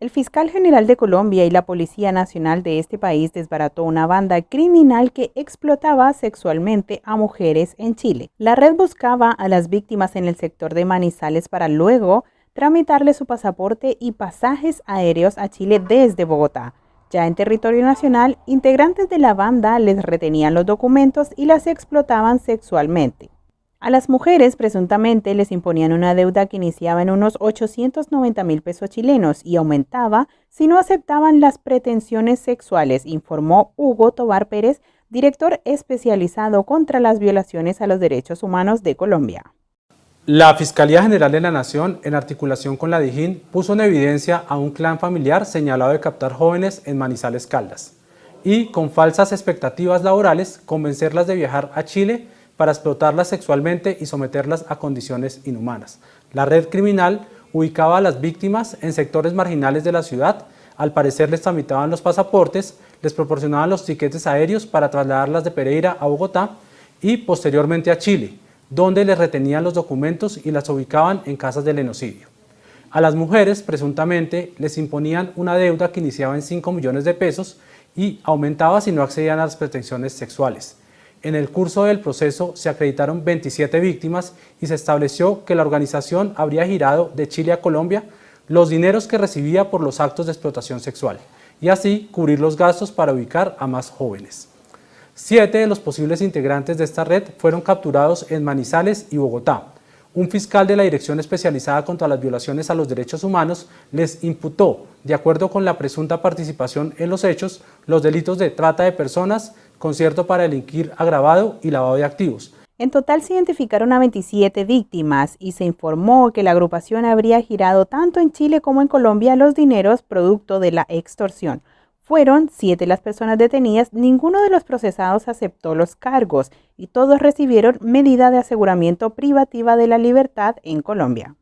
El fiscal general de Colombia y la Policía Nacional de este país desbarató una banda criminal que explotaba sexualmente a mujeres en Chile. La red buscaba a las víctimas en el sector de Manizales para luego tramitarle su pasaporte y pasajes aéreos a Chile desde Bogotá. Ya en territorio nacional, integrantes de la banda les retenían los documentos y las explotaban sexualmente. A las mujeres presuntamente les imponían una deuda que iniciaba en unos 890 mil pesos chilenos y aumentaba si no aceptaban las pretensiones sexuales, informó Hugo Tobar Pérez, director especializado contra las violaciones a los derechos humanos de Colombia. La Fiscalía General de la Nación, en articulación con la DIJÍN, puso en evidencia a un clan familiar señalado de captar jóvenes en Manizales Caldas y, con falsas expectativas laborales, convencerlas de viajar a Chile para explotarlas sexualmente y someterlas a condiciones inhumanas. La red criminal ubicaba a las víctimas en sectores marginales de la ciudad, al parecer les tramitaban los pasaportes, les proporcionaban los tiquetes aéreos para trasladarlas de Pereira a Bogotá y posteriormente a Chile, donde les retenían los documentos y las ubicaban en casas del genocidio. A las mujeres, presuntamente, les imponían una deuda que iniciaba en 5 millones de pesos y aumentaba si no accedían a las pretensiones sexuales. En el curso del proceso se acreditaron 27 víctimas y se estableció que la organización habría girado de Chile a Colombia los dineros que recibía por los actos de explotación sexual y así cubrir los gastos para ubicar a más jóvenes. Siete de los posibles integrantes de esta red fueron capturados en Manizales y Bogotá. Un fiscal de la Dirección Especializada contra las Violaciones a los Derechos Humanos les imputó, de acuerdo con la presunta participación en los hechos, los delitos de trata de personas, concierto para delinquir agravado y lavado de activos. En total se identificaron a 27 víctimas y se informó que la agrupación habría girado tanto en Chile como en Colombia los dineros producto de la extorsión. Fueron siete las personas detenidas, ninguno de los procesados aceptó los cargos y todos recibieron medida de aseguramiento privativa de la libertad en Colombia.